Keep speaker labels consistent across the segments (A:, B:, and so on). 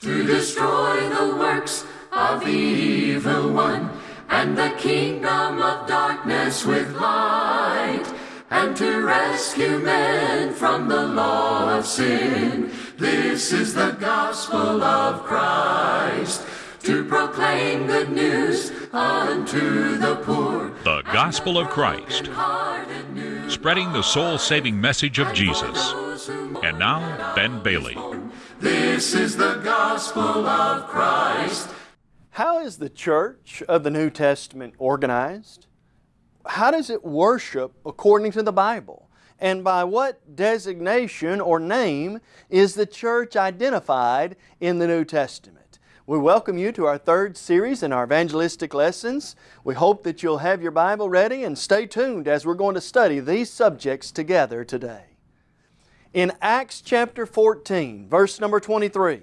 A: to destroy the works of the evil one, and the kingdom of darkness with light, and to rescue men from the law of sin. This is the gospel of Christ, to proclaim good news unto the poor.
B: The Gospel of Christ, spreading the soul saving message of Jesus. And now, Ben Bailey.
A: This is the gospel of Christ.
C: How is the church of the New Testament organized? How does it worship according to the Bible? And by what designation or name is the church identified in the New Testament? We welcome you to our third series in our evangelistic lessons. We hope that you'll have your Bible ready and stay tuned as we're going to study these subjects together today. In Acts chapter 14, verse number 23,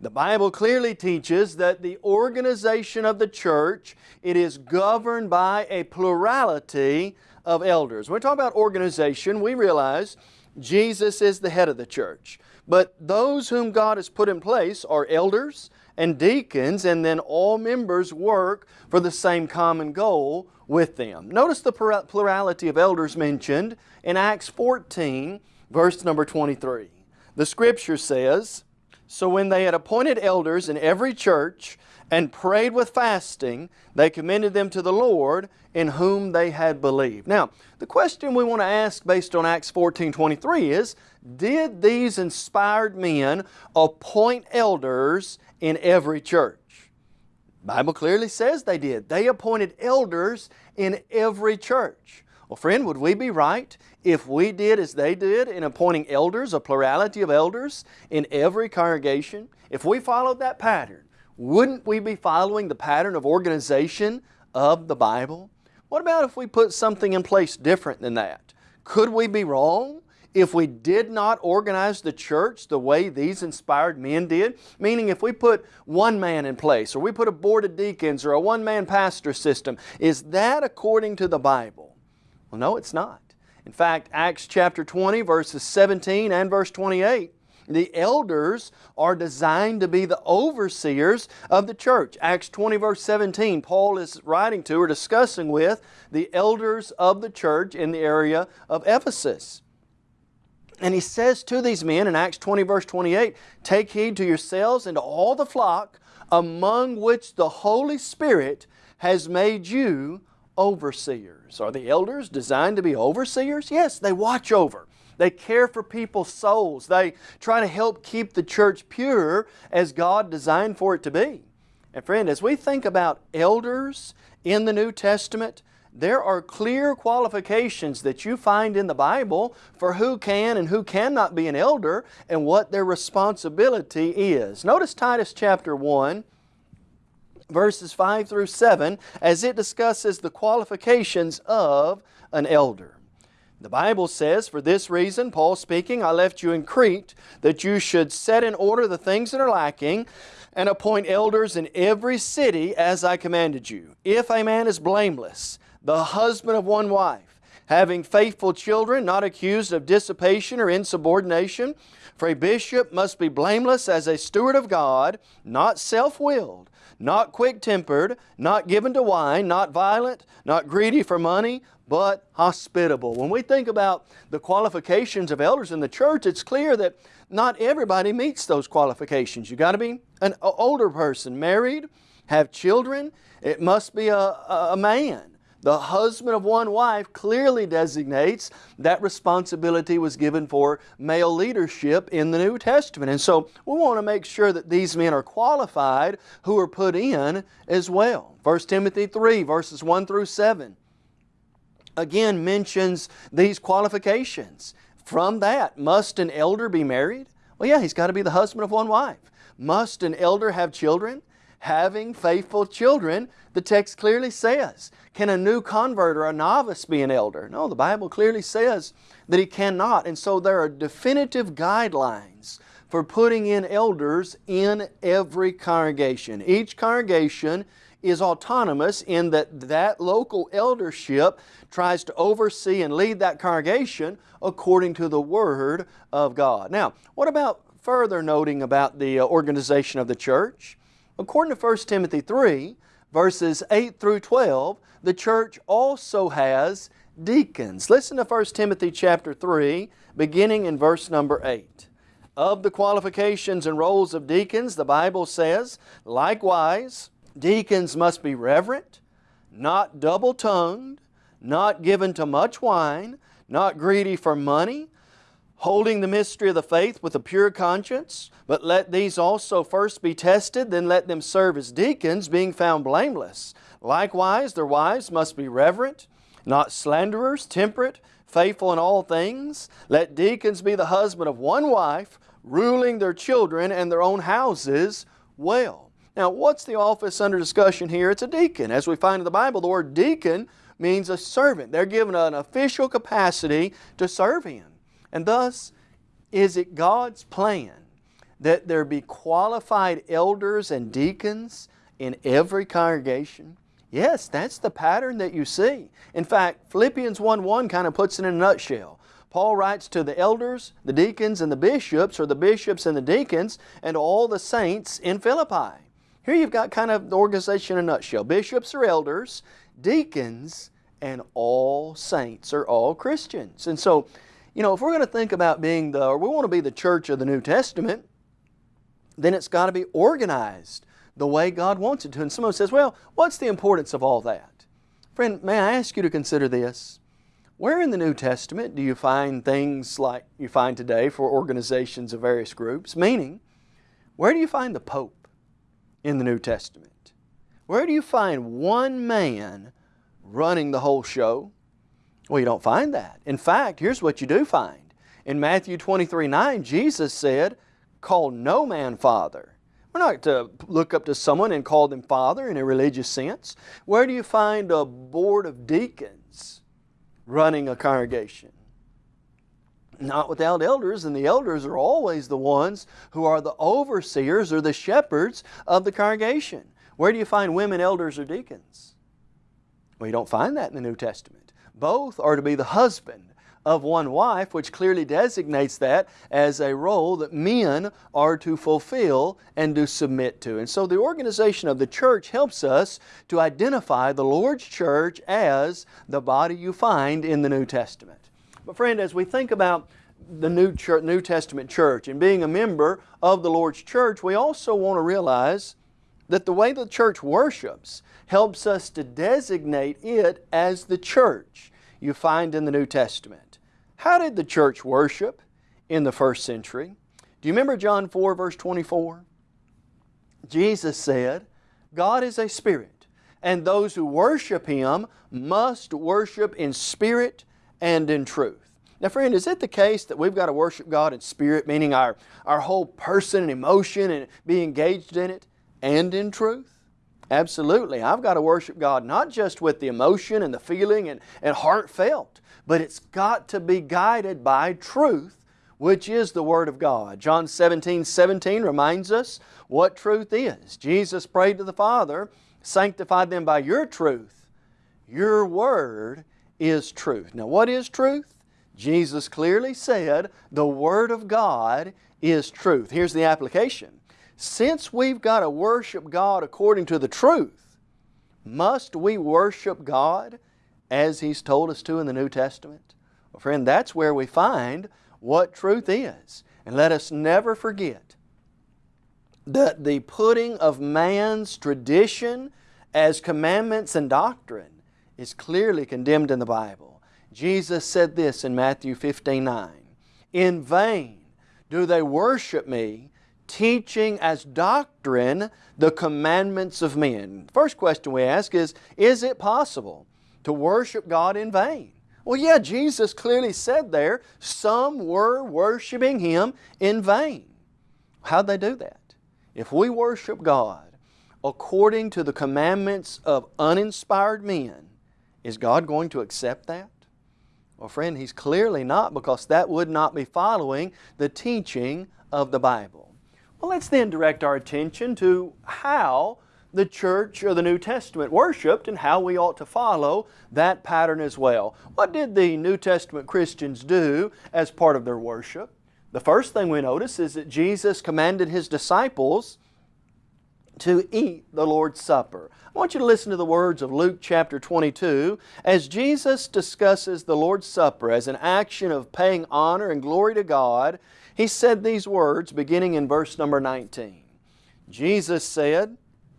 C: the Bible clearly teaches that the organization of the church, it is governed by a plurality of elders. When we talk about organization, we realize Jesus is the head of the church. But those whom God has put in place are elders and deacons, and then all members work for the same common goal with them. Notice the plurality of elders mentioned in Acts 14, verse number 23. The Scripture says, So when they had appointed elders in every church and prayed with fasting, they commended them to the Lord in whom they had believed. Now, the question we want to ask based on Acts 14, 23 is, did these inspired men appoint elders in every church? Bible clearly says they did. They appointed elders in every church. Well, friend, would we be right if we did as they did in appointing elders, a plurality of elders in every congregation? If we followed that pattern, wouldn't we be following the pattern of organization of the Bible? What about if we put something in place different than that? Could we be wrong if we did not organize the church the way these inspired men did? Meaning if we put one man in place or we put a board of deacons or a one-man pastor system, is that according to the Bible? Well, no, it's not. In fact, Acts chapter 20, verses 17 and verse 28, the elders are designed to be the overseers of the church. Acts 20 verse 17, Paul is writing to or discussing with the elders of the church in the area of Ephesus. And he says to these men in Acts 20 verse 28, Take heed to yourselves and to all the flock among which the Holy Spirit has made you overseers. Are the elders designed to be overseers? Yes, they watch over. They care for people's souls. They try to help keep the church pure as God designed for it to be. And friend, as we think about elders in the New Testament, there are clear qualifications that you find in the Bible for who can and who cannot be an elder and what their responsibility is. Notice Titus chapter 1 verses 5 through 7 as it discusses the qualifications of an elder. The Bible says, For this reason, Paul speaking, I left you in Crete, that you should set in order the things that are lacking, and appoint elders in every city as I commanded you. If a man is blameless, the husband of one wife, having faithful children, not accused of dissipation or insubordination, for a bishop must be blameless as a steward of God, not self-willed, not quick-tempered, not given to wine, not violent, not greedy for money, but hospitable. When we think about the qualifications of elders in the church, it's clear that not everybody meets those qualifications. You've got to be an older person, married, have children. It must be a, a man. The husband of one wife clearly designates that responsibility was given for male leadership in the New Testament. And so we want to make sure that these men are qualified who are put in as well. 1 Timothy 3 verses 1 through 7 again mentions these qualifications. From that, must an elder be married? Well, yeah, he's got to be the husband of one wife. Must an elder have children? Having faithful children, the text clearly says. Can a new convert or a novice be an elder? No, the Bible clearly says that he cannot. And so there are definitive guidelines for putting in elders in every congregation. Each congregation is autonomous in that that local eldership tries to oversee and lead that congregation according to the Word of God. Now, what about further noting about the uh, organization of the church. According to 1 Timothy 3, verses 8 through 12, the church also has deacons. Listen to 1 Timothy chapter 3, beginning in verse number 8. Of the qualifications and roles of deacons, the Bible says, Likewise, deacons must be reverent, not double-tongued, not given to much wine, not greedy for money, holding the mystery of the faith with a pure conscience, but let these also first be tested, then let them serve as deacons, being found blameless. Likewise, their wives must be reverent, not slanderers, temperate, faithful in all things. Let deacons be the husband of one wife, ruling their children and their own houses well. Now, what's the office under discussion here? It's a deacon. As we find in the Bible, the word deacon means a servant. They're given an official capacity to serve Him. And thus, is it God's plan that there be qualified elders and deacons in every congregation? Yes, that's the pattern that you see. In fact, Philippians 1.1 kind of puts it in a nutshell. Paul writes to the elders, the deacons, and the bishops, or the bishops and the deacons, and all the saints in Philippi. Here you've got kind of the organization in a nutshell. Bishops or elders, deacons, and all saints are all Christians. And so, you know, if we're going to think about being the, or we want to be the church of the New Testament, then it's got to be organized the way God wants it to. And someone says, well, what's the importance of all that? Friend, may I ask you to consider this? Where in the New Testament do you find things like you find today for organizations of various groups? Meaning, where do you find the Pope in the New Testament? Where do you find one man running the whole show? Well, you don't find that. In fact, here's what you do find. In Matthew 23, 9, Jesus said, call no man father we're not to look up to someone and call them father in a religious sense. Where do you find a board of deacons running a congregation? Not without elders, and the elders are always the ones who are the overseers or the shepherds of the congregation. Where do you find women elders or deacons? Well, you don't find that in the New Testament. Both are to be the husband of one wife, which clearly designates that as a role that men are to fulfill and to submit to. And so the organization of the church helps us to identify the Lord's church as the body you find in the New Testament. But friend, as we think about the New, church, New Testament church and being a member of the Lord's church, we also want to realize that the way the church worships helps us to designate it as the church you find in the New Testament. How did the church worship in the first century? Do you remember John 4 verse 24? Jesus said, God is a spirit, and those who worship Him must worship in spirit and in truth. Now friend, is it the case that we've got to worship God in spirit, meaning our, our whole person and emotion and be engaged in it, and in truth? Absolutely. I've got to worship God not just with the emotion and the feeling and, and heartfelt, but it's got to be guided by truth, which is the Word of God. John 17, 17 reminds us what truth is. Jesus prayed to the Father, sanctify them by your truth. Your Word is truth. Now what is truth? Jesus clearly said the Word of God is truth. Here's the application. Since we've got to worship God according to the truth, must we worship God as He's told us to in the New Testament? Well, friend, that's where we find what truth is. And let us never forget that the putting of man's tradition as commandments and doctrine is clearly condemned in the Bible. Jesus said this in Matthew 15, 9, In vain do they worship me, teaching as doctrine the commandments of men. First question we ask is, is it possible to worship God in vain. Well, yeah, Jesus clearly said there, some were worshiping Him in vain. How'd they do that? If we worship God according to the commandments of uninspired men, is God going to accept that? Well, friend, He's clearly not because that would not be following the teaching of the Bible. Well, let's then direct our attention to how the church or the New Testament worshiped and how we ought to follow that pattern as well. What did the New Testament Christians do as part of their worship? The first thing we notice is that Jesus commanded His disciples to eat the Lord's Supper. I want you to listen to the words of Luke chapter 22 as Jesus discusses the Lord's Supper as an action of paying honor and glory to God. He said these words beginning in verse number 19. Jesus said,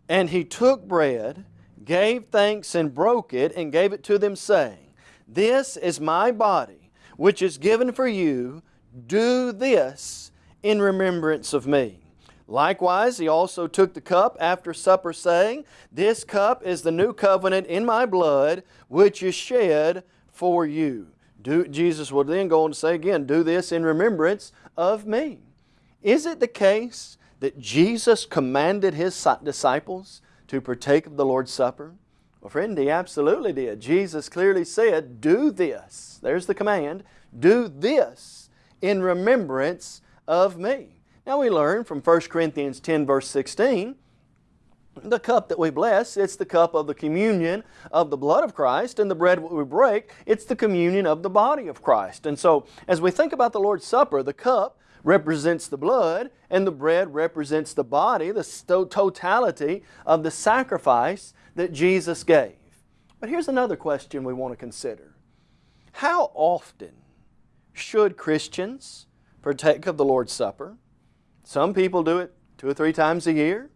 C: And He took bread, gave thanks and broke it, and gave it to them, saying, This is my body, which is given for you. Do this in remembrance of me. Likewise, he also took the cup after supper, saying, This cup is the new covenant in my blood, which is shed for you. Do, Jesus would then go on to say again, Do this in remembrance of me. Is it the case that Jesus commanded His disciples to partake of the Lord's Supper? Well, friend, He absolutely did. Jesus clearly said, Do this. There's the command. Do this in remembrance of me. Now we learn from 1 Corinthians 10 verse 16, the cup that we bless, it's the cup of the communion of the blood of Christ, and the bread we break, it's the communion of the body of Christ. And so, as we think about the Lord's Supper, the cup represents the blood, and the bread represents the body, the totality of the sacrifice that Jesus gave. But here's another question we want to consider. How often should Christians partake of the Lord's Supper? Some people do it two or three times a year,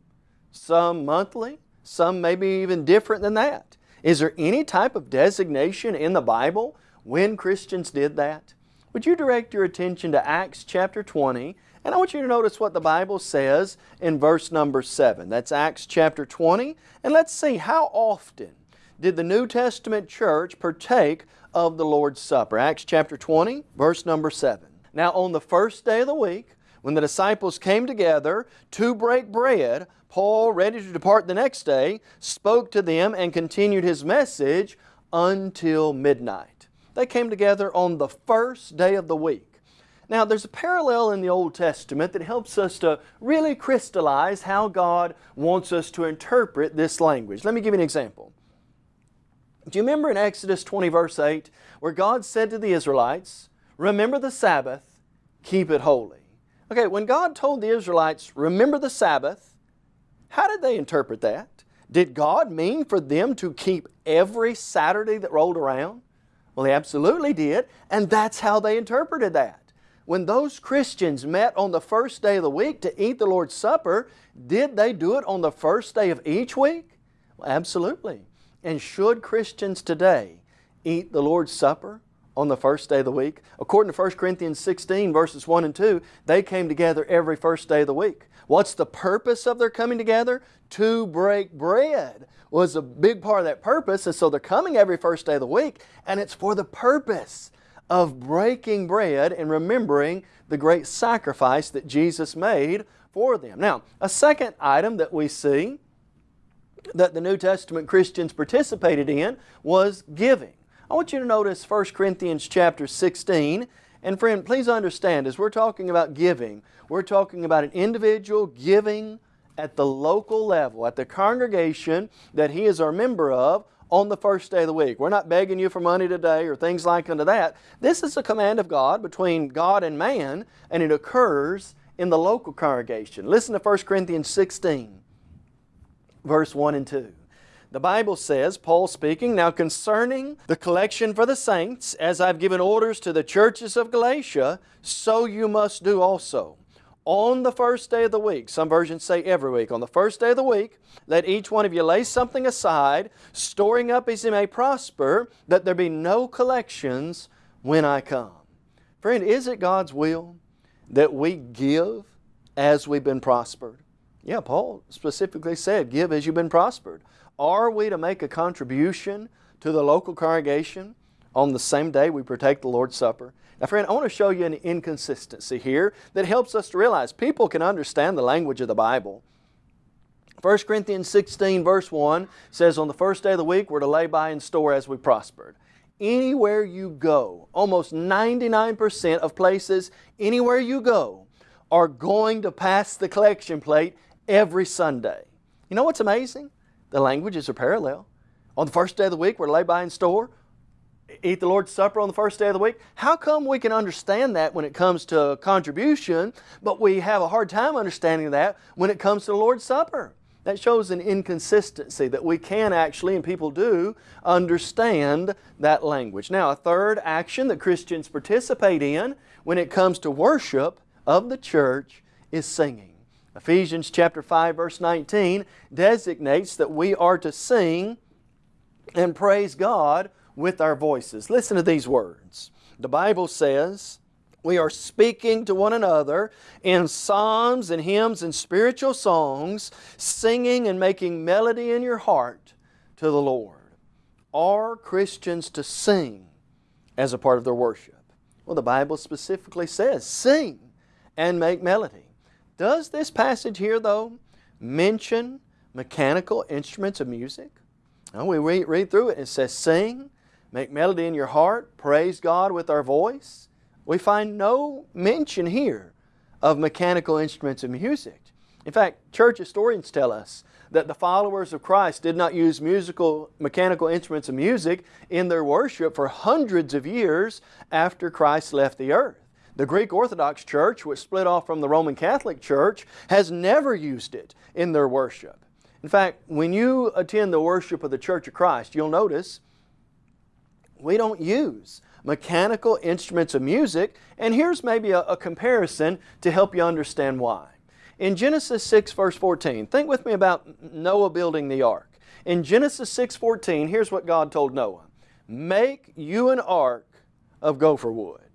C: some monthly, some maybe even different than that. Is there any type of designation in the Bible when Christians did that? Would you direct your attention to Acts chapter 20 and I want you to notice what the Bible says in verse number 7. That's Acts chapter 20 and let's see how often did the New Testament church partake of the Lord's Supper. Acts chapter 20 verse number 7. Now on the first day of the week when the disciples came together to break bread, Paul, ready to depart the next day, spoke to them and continued his message until midnight. They came together on the first day of the week. Now, there's a parallel in the Old Testament that helps us to really crystallize how God wants us to interpret this language. Let me give you an example. Do you remember in Exodus 20 verse 8 where God said to the Israelites, Remember the Sabbath, keep it holy. Okay, when God told the Israelites, remember the Sabbath, how did they interpret that? Did God mean for them to keep every Saturday that rolled around? Well, He absolutely did, and that's how they interpreted that. When those Christians met on the first day of the week to eat the Lord's Supper, did they do it on the first day of each week? Well, absolutely. And should Christians today eat the Lord's Supper on the first day of the week. According to 1 Corinthians 16 verses 1 and 2, they came together every first day of the week. What's the purpose of their coming together? To break bread was a big part of that purpose and so they're coming every first day of the week and it's for the purpose of breaking bread and remembering the great sacrifice that Jesus made for them. Now, a second item that we see that the New Testament Christians participated in was giving. I want you to notice 1 Corinthians chapter 16. And friend, please understand, as we're talking about giving, we're talking about an individual giving at the local level, at the congregation that he is our member of on the first day of the week. We're not begging you for money today or things like unto that. This is a command of God between God and man, and it occurs in the local congregation. Listen to 1 Corinthians 16, verse 1 and 2. The Bible says, Paul speaking, Now concerning the collection for the saints, as I've given orders to the churches of Galatia, so you must do also. On the first day of the week, some versions say every week, on the first day of the week, let each one of you lay something aside, storing up as he may prosper, that there be no collections when I come. Friend, is it God's will that we give as we've been prospered? Yeah, Paul specifically said, give as you've been prospered. Are we to make a contribution to the local congregation on the same day we partake the Lord's Supper? Now friend, I want to show you an inconsistency here that helps us to realize people can understand the language of the Bible. 1 Corinthians 16 verse 1 says, On the first day of the week we're to lay by and store as we prospered. Anywhere you go, almost 99% of places, anywhere you go, are going to pass the collection plate every Sunday. You know what's amazing? The languages are parallel. On the first day of the week, we're lay by in store. eat the Lord's Supper on the first day of the week. How come we can understand that when it comes to contribution, but we have a hard time understanding that when it comes to the Lord's Supper? That shows an inconsistency that we can actually, and people do, understand that language. Now, a third action that Christians participate in when it comes to worship of the church is singing. Ephesians chapter 5 verse 19 designates that we are to sing and praise God with our voices. Listen to these words. The Bible says, we are speaking to one another in psalms and hymns and spiritual songs, singing and making melody in your heart to the Lord. Are Christians to sing as a part of their worship? Well, the Bible specifically says, sing and make melody. Does this passage here, though, mention mechanical instruments of music? Well, we read, read through it and it says, sing, make melody in your heart, praise God with our voice. We find no mention here of mechanical instruments of music. In fact, church historians tell us that the followers of Christ did not use musical, mechanical instruments of music in their worship for hundreds of years after Christ left the earth. The Greek Orthodox Church, which split off from the Roman Catholic Church, has never used it in their worship. In fact, when you attend the worship of the Church of Christ, you'll notice we don't use mechanical instruments of music, and here's maybe a, a, comparison to help you understand why. In Genesis 6 verse 14, think with me about Noah building the ark. In Genesis 6.14, here's what God told Noah. Make you an ark of gopher wood.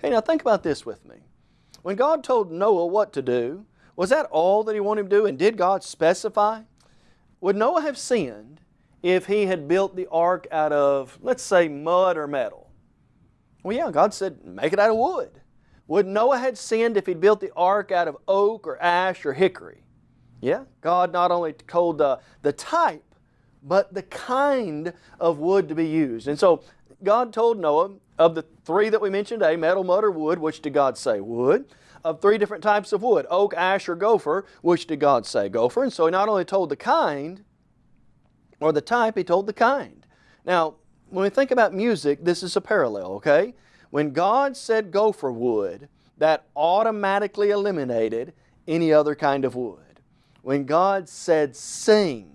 C: Okay, now think about this with me. When God told Noah what to do, was that all that He wanted him to do and did God specify? Would Noah have sinned if he had built the ark out of, let's say, mud or metal? Well, yeah, God said, make it out of wood. Would Noah have sinned if he'd built the ark out of oak or ash or hickory? Yeah, God not only told the, the type, but the kind of wood to be used. And so God told Noah, of the three that we mentioned today, metal, mud, or wood, which did God say? Wood. Of three different types of wood, oak, ash, or gopher, which did God say? Gopher. And so He not only told the kind, or the type, He told the kind. Now, when we think about music, this is a parallel, okay? When God said gopher wood, that automatically eliminated any other kind of wood. When God said sing,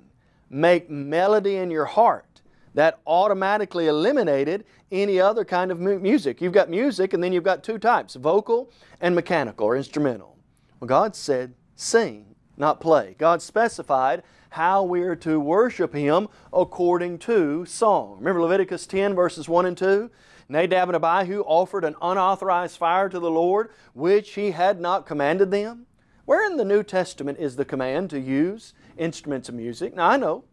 C: make melody in your heart, that automatically eliminated any other kind of music. You've got music and then you've got two types, vocal and mechanical or instrumental. Well, God said sing, not play. God specified how we are to worship Him according to song. Remember Leviticus 10 verses 1 and 2? Nadab and Abihu offered an unauthorized fire to the Lord, which He had not commanded them. Where in the New Testament is the command to use instruments of music? Now I know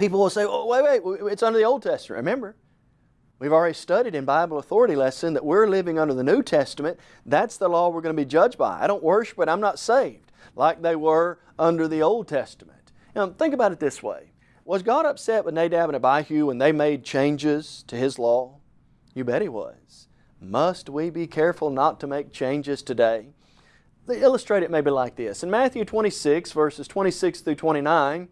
C: people will say, oh, wait, wait, it's under the Old Testament. Remember, we've already studied in Bible authority lesson that we're living under the New Testament. That's the law we're going to be judged by. I don't worship, but I'm not saved like they were under the Old Testament. Now, think about it this way. Was God upset with Nadab and Abihu when they made changes to His law? You bet He was. Must we be careful not to make changes today? They illustrate it maybe like this. In Matthew 26, verses 26 through 29,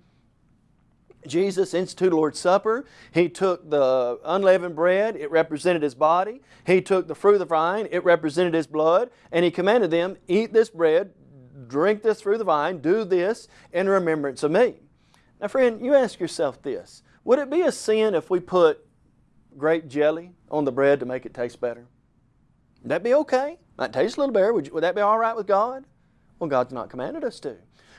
C: Jesus instituted the Lord's Supper. He took the unleavened bread, it represented His body. He took the fruit of the vine, it represented His blood. And He commanded them, eat this bread, drink this fruit of the vine, do this in remembrance of me. Now friend, you ask yourself this. Would it be a sin if we put grape jelly on the bread to make it taste better? Would that be okay? Might taste a little better. Would, you, would that be all right with God? Well, God's not commanded us to.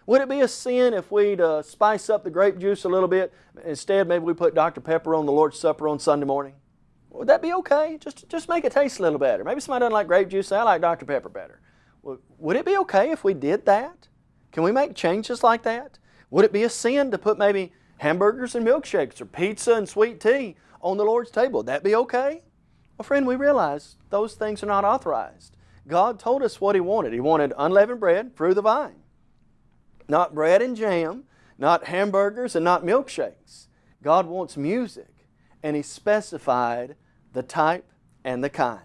C: Would it be a sin if we'd uh, spice up the grape juice a little bit? Instead, maybe we put Dr. Pepper on the Lord's Supper on Sunday morning? Would that be okay? Just, just make it taste a little better. Maybe somebody doesn't like grape juice, I like Dr. Pepper better. Would it be okay if we did that? Can we make changes like that? Would it be a sin to put maybe hamburgers and milkshakes or pizza and sweet tea on the Lord's table? Would that be okay? Well, friend, we realize those things are not authorized. God told us what He wanted. He wanted unleavened bread, through the vine not bread and jam, not hamburgers and not milkshakes. God wants music, and He specified the type and the kind.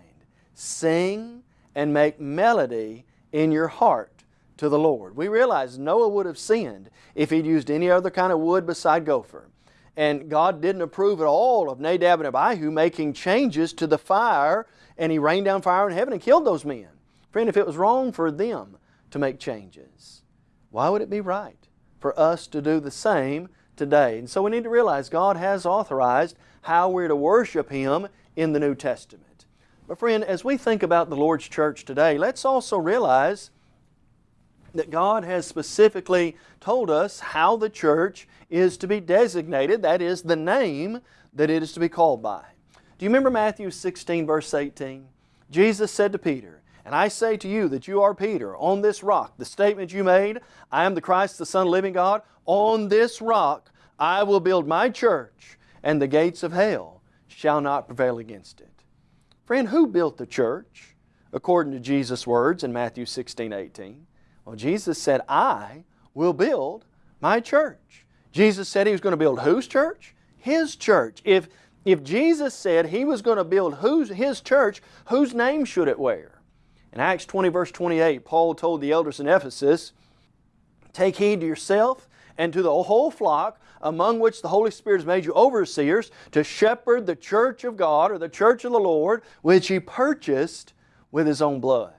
C: Sing and make melody in your heart to the Lord. We realize Noah would have sinned if he'd used any other kind of wood beside gopher. and God didn't approve at all of Nadab and Abihu making changes to the fire and He rained down fire in heaven and killed those men. Friend, if it was wrong for them to make changes, why would it be right for us to do the same today? And so we need to realize God has authorized how we're to worship Him in the New Testament. But friend, as we think about the Lord's church today, let's also realize that God has specifically told us how the church is to be designated, that is, the name that it is to be called by. Do you remember Matthew 16, verse 18? Jesus said to Peter, And I say to you that you are Peter, on this rock, the statement you made, I am the Christ, the Son of the living God, on this rock I will build my church, and the gates of hell shall not prevail against it. Friend, who built the church? According to Jesus' words in Matthew 16, 18. Well, Jesus said, I will build my church. Jesus said He was going to build whose church? His church. If, if Jesus said He was going to build whose, His church, whose name should it wear? In Acts 20 verse 28, Paul told the elders in Ephesus, Take heed to yourself and to the whole flock among which the Holy Spirit has made you overseers to shepherd the church of God or the church of the Lord which He purchased with His own blood.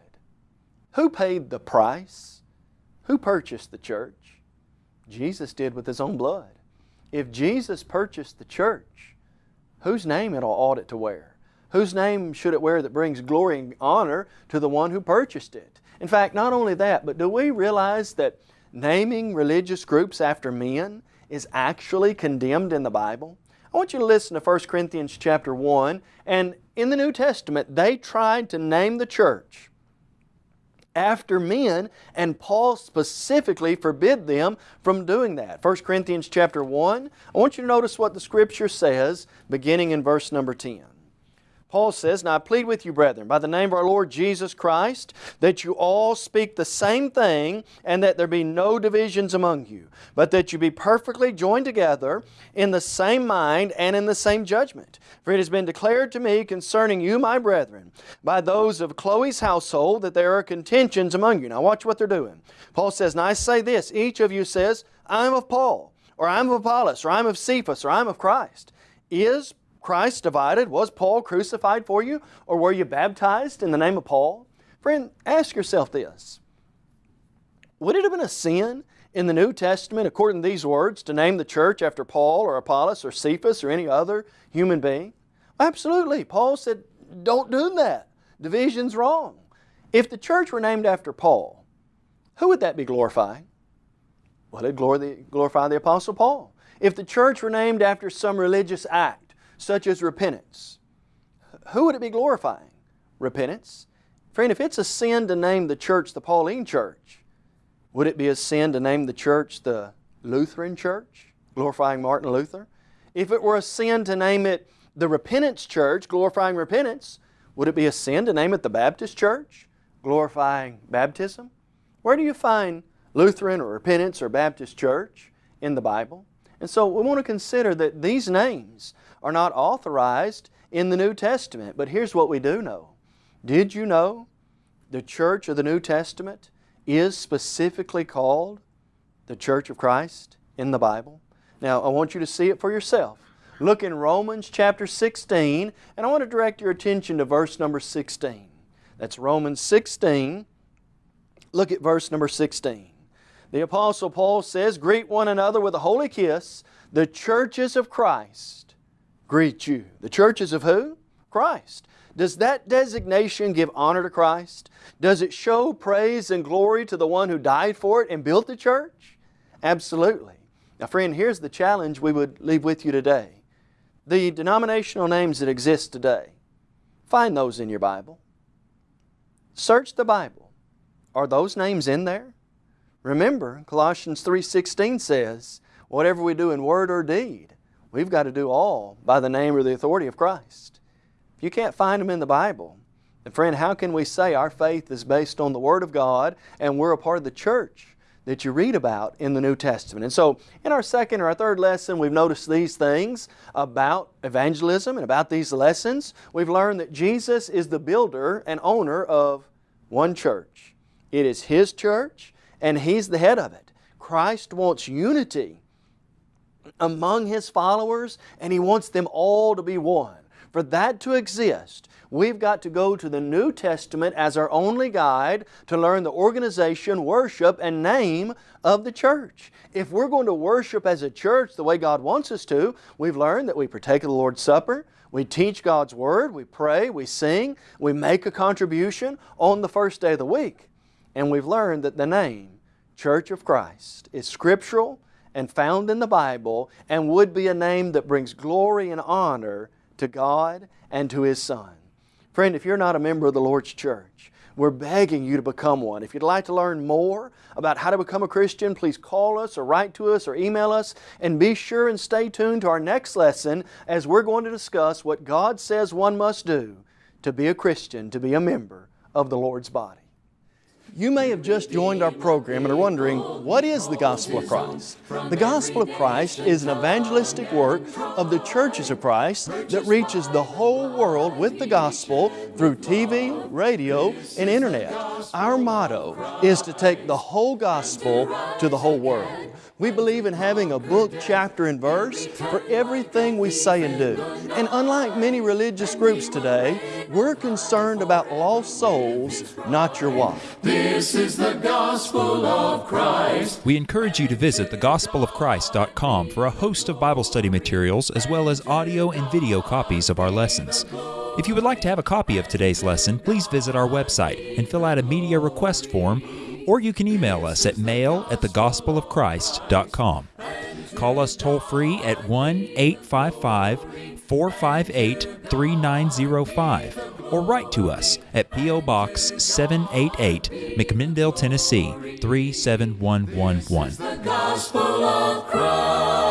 C: Who paid the price? Who purchased the church? Jesus did with His own blood. If Jesus purchased the church, whose name it ought it to wear? Whose name should it wear that brings glory and honor to the one who purchased it? In fact, not only that, but do we realize that naming religious groups after men is actually condemned in the Bible? I want you to listen to 1 Corinthians chapter 1 and in the New Testament they tried to name the church after men and Paul specifically forbid them from doing that. 1 Corinthians chapter 1, I want you to notice what the Scripture says beginning in verse number 10. Paul says, Now I plead with you, brethren, by the name of our Lord Jesus Christ, that you all speak the same thing, and that there be no divisions among you, but that you be perfectly joined together in the same mind and in the same judgment. For it has been declared to me concerning you, my brethren, by those of Chloe's household, that there are contentions among you. Now watch what they're doing. Paul says, Now I say this, each of you says, I'm of Paul, or I'm of Apollos, or I'm of Cephas, or I'm of Christ. Is Christ divided? Was Paul crucified for you? Or were you baptized in the name of Paul? Friend, ask yourself this. Would it have been a sin in the New Testament, according to these words, to name the church after Paul or Apollos or Cephas or any other human being? Absolutely. Paul said, don't do that. Division's wrong. If the church were named after Paul, who would that be glorifying? Well, it'd glorify the Apostle Paul. If the church were named after some religious act, such as repentance. Who would it be glorifying? Repentance. Friend, if it's a sin to name the church the Pauline Church, would it be a sin to name the church the Lutheran Church, glorifying Martin Luther? If it were a sin to name it the Repentance Church, glorifying repentance, would it be a sin to name it the Baptist Church, glorifying baptism? Where do you find Lutheran or Repentance or Baptist Church in the Bible? And so we want to consider that these names are not authorized in the New Testament. But here's what we do know. Did you know the church of the New Testament is specifically called the Church of Christ in the Bible? Now, I want you to see it for yourself. Look in Romans chapter 16, and I want to direct your attention to verse number 16. That's Romans 16. Look at verse number 16. The Apostle Paul says, Greet one another with a holy kiss, the churches of Christ greet you. The churches of who? Christ. Does that designation give honor to Christ? Does it show praise and glory to the one who died for it and built the church? Absolutely. Now friend, here's the challenge we would leave with you today. The denominational names that exist today, find those in your Bible. Search the Bible. Are those names in there? Remember, Colossians 3.16 says, whatever we do in word or deed, We've got to do all by the name or the authority of Christ. If you can't find them in the Bible, then friend, how can we say our faith is based on the Word of God and we're a part of the church that you read about in the New Testament? And so in our second or our third lesson, we've noticed these things about evangelism and about these lessons. We've learned that Jesus is the builder and owner of one church. It is His church and He's the head of it. Christ wants unity among His followers, and He wants them all to be one. For that to exist, we've got to go to the New Testament as our only guide to learn the organization, worship, and name of the church. If we're going to worship as a church the way God wants us to, we've learned that we partake of the Lord's Supper, we teach God's Word, we pray, we sing, we make a contribution on the first day of the week. And we've learned that the name, Church of Christ, is scriptural and found in the Bible and would be a name that brings glory and honor to God and to His Son. Friend, if you're not a member of the Lord's church, we're begging you to become one. If you'd like to learn more about how to become a Christian, please call us or write to us or email us and be sure and stay tuned to our next lesson as we're going to discuss what God says one must do to be a Christian, to be a member of the Lord's body. You may have just joined our program and are wondering, what is the Gospel of Christ? The Gospel of Christ is an evangelistic work of the churches of Christ that reaches the whole world with the Gospel through TV, radio, and Internet. Our motto is to take the whole Gospel to the whole world. We believe in having a book, chapter, and verse for everything we say and do. And unlike many religious groups today, we're concerned about lost souls, not your wife.
A: This is the gospel of Christ.
D: We encourage you to visit thegospelofchrist.com for a host of Bible study materials as well as audio and video copies of our lessons. If you would like to have a copy of today's lesson, please visit our website and fill out a media request form or you can email us at mail at thegospelofchrist.com. Call us toll free at 1 855 458 3905 or write to us at P.O. Box 788, McMinnville, Tennessee 37111.